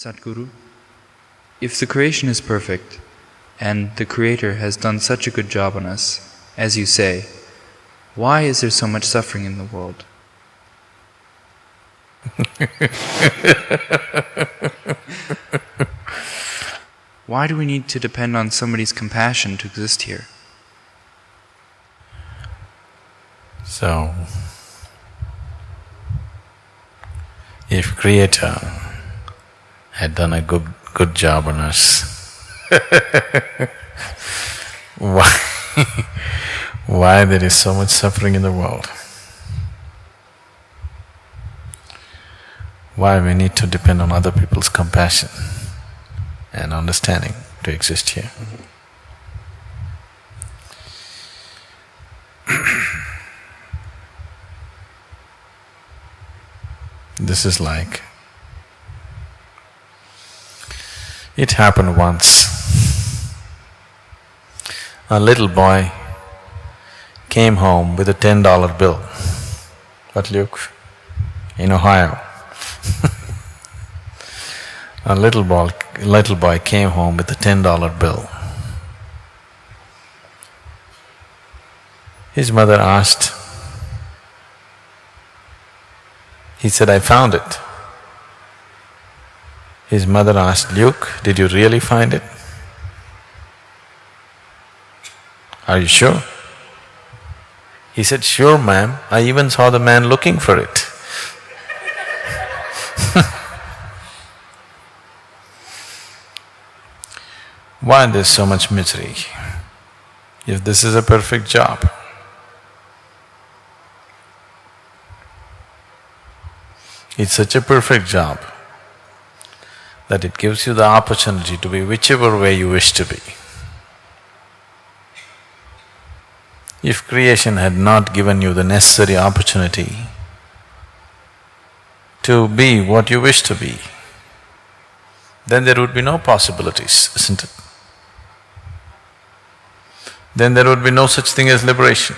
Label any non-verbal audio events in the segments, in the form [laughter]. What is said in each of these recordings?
Sadhguru, if the creation is perfect, and the Creator has done such a good job on us, as you say, why is there so much suffering in the world? [laughs] why do we need to depend on somebody's compassion to exist here? So, if Creator had done a good, good job on us, [laughs] why, why there is so much suffering in the world? Why we need to depend on other people's compassion and understanding to exist here? [clears throat] This is like, it happened once. A little boy came home with a ten dollar bill. But Luke, in Ohio. [laughs] a little boy, little boy came home with a ten dollar bill. His mother asked, He said, I found it. His mother asked, Luke, did you really find it? Are you sure? He said, Sure, ma'am, I even saw the man looking for it. [laughs] Why there's so much misery? If this is a perfect job, It's such a perfect job that it gives you the opportunity to be whichever way you wish to be. If creation had not given you the necessary opportunity to be what you wish to be, then there would be no possibilities, isn't it? Then there would be no such thing as liberation.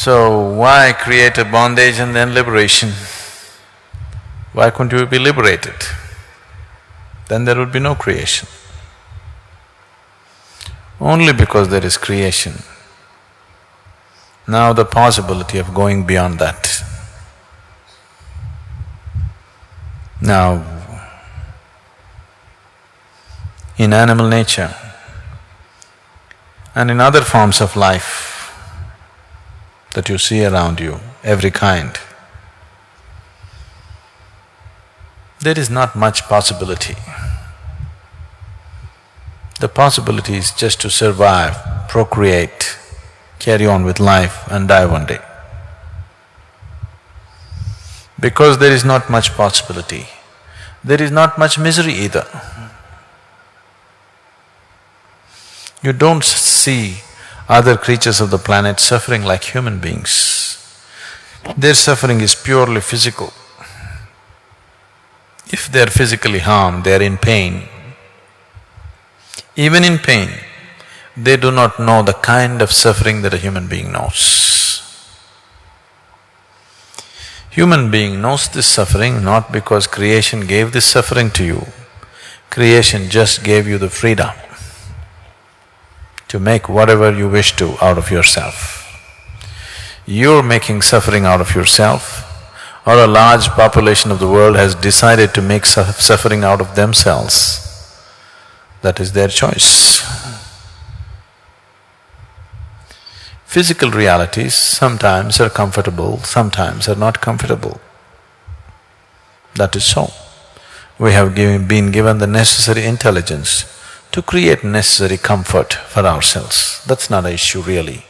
So, why create a bondage and then liberation? Why couldn't you be liberated? Then there would be no creation. Only because there is creation. Now the possibility of going beyond that. Now, in animal nature and in other forms of life, that you see around you, every kind. There is not much possibility. The possibility is just to survive, procreate, carry on with life and die one day. Because there is not much possibility, there is not much misery either. You don't see other creatures of the planet suffering like human beings. Their suffering is purely physical. If they are physically harmed, they are in pain. Even in pain, they do not know the kind of suffering that a human being knows. Human being knows this suffering not because creation gave this suffering to you, creation just gave you the freedom to make whatever you wish to out of yourself. You're making suffering out of yourself or a large population of the world has decided to make su suffering out of themselves, that is their choice. Physical realities sometimes are comfortable, sometimes are not comfortable. That is so. We have given, been given the necessary intelligence to create necessary comfort for ourselves. That's not an issue really.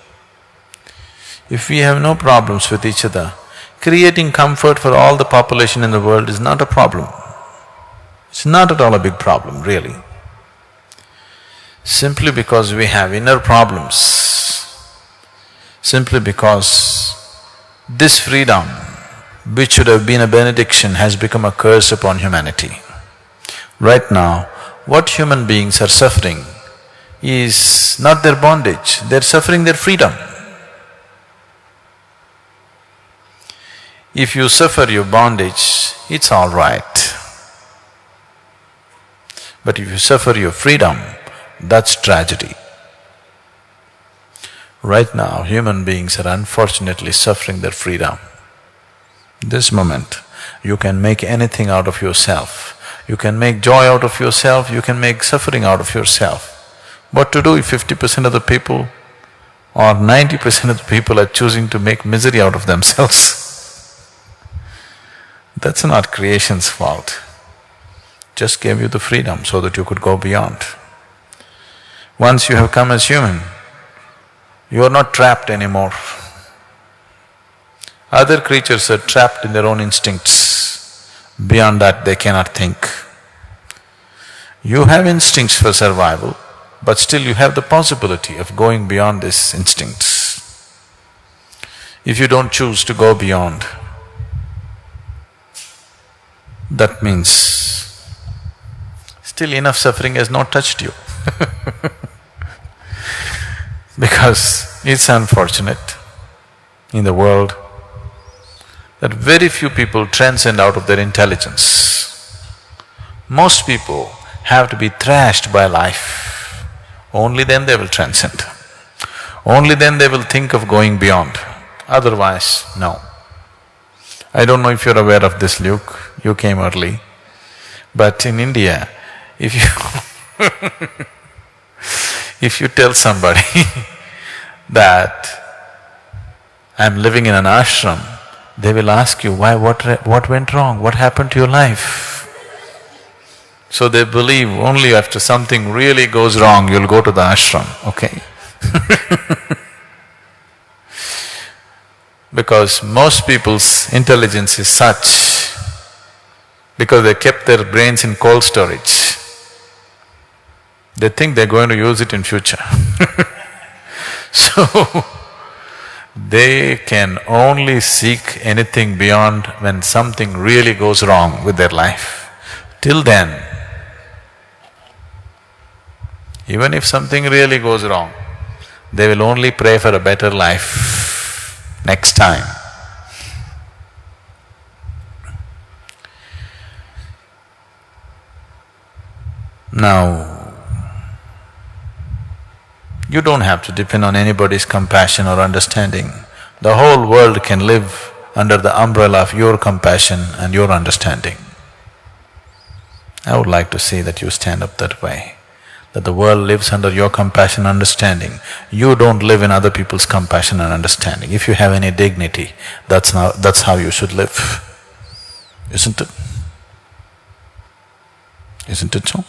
If we have no problems with each other, creating comfort for all the population in the world is not a problem. It's not at all a big problem, really. Simply because we have inner problems, simply because this freedom, which should have been a benediction, has become a curse upon humanity. Right now, what human beings are suffering is not their bondage, they're suffering their freedom. If you suffer your bondage, it's all right. But if you suffer your freedom, that's tragedy. Right now, human beings are unfortunately suffering their freedom. This moment, you can make anything out of yourself. You can make joy out of yourself, you can make suffering out of yourself. What to do if fifty percent of the people or ninety percent of the people are choosing to make misery out of themselves? [laughs] That's not creation's fault. Just gave you the freedom so that you could go beyond. Once you have come as human, you are not trapped anymore. Other creatures are trapped in their own instincts. Beyond that, they cannot think. You have instincts for survival, but still you have the possibility of going beyond these instincts. If you don't choose to go beyond, that means still enough suffering has not touched you [laughs] because it's unfortunate in the world that very few people transcend out of their intelligence. Most people have to be thrashed by life, only then they will transcend. Only then they will think of going beyond, otherwise, no. I don't know if you're aware of this, Luke, you came early. But in India, if you [laughs] if you tell somebody [laughs] that I'm living in an ashram, they will ask you, why, what, what went wrong, what happened to your life? So they believe only after something really goes wrong, you'll go to the ashram, okay? [laughs] because most people's intelligence is such because they kept their brains in cold storage. They think they're going to use it in future [laughs] So, they can only seek anything beyond when something really goes wrong with their life. Till then, even if something really goes wrong, they will only pray for a better life next time. Now, you don't have to depend on anybody's compassion or understanding. The whole world can live under the umbrella of your compassion and your understanding. I would like to see that you stand up that way that the world lives under your compassion and understanding. You don't live in other people's compassion and understanding. If you have any dignity, that's now… that's how you should live, isn't it? Isn't it so?